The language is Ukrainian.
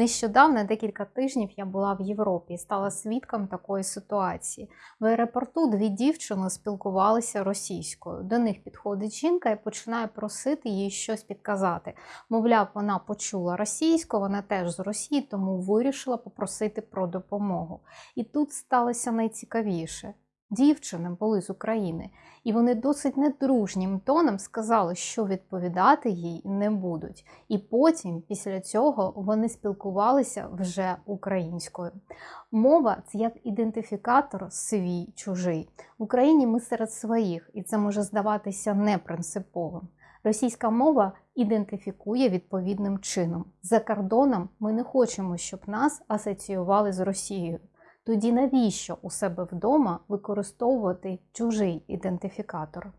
Нещодавно, декілька тижнів, я була в Європі і стала свідком такої ситуації. В аеропорту дві дівчини спілкувалися російською. До них підходить жінка і починає просити їй щось підказати. Мовляв, вона почула російську, вона теж з Росії, тому вирішила попросити про допомогу. І тут сталося найцікавіше. Дівчини були з України, і вони досить недружнім тоном сказали, що відповідати їй не будуть. І потім, після цього, вони спілкувалися вже українською. Мова це як ідентифікатор свій чужий. В Україні ми серед своїх, і це може здаватися непринциповим. Російська мова ідентифікує відповідним чином. За кордоном ми не хочемо, щоб нас асоціювали з Росією. Тоді навіщо у себе вдома використовувати чужий ідентифікатор?